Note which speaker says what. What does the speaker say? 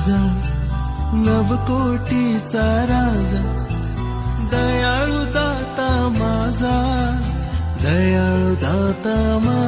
Speaker 1: माझा नवकोटीचा राजा दयाळू दाता माझा दयाळू दाता माझा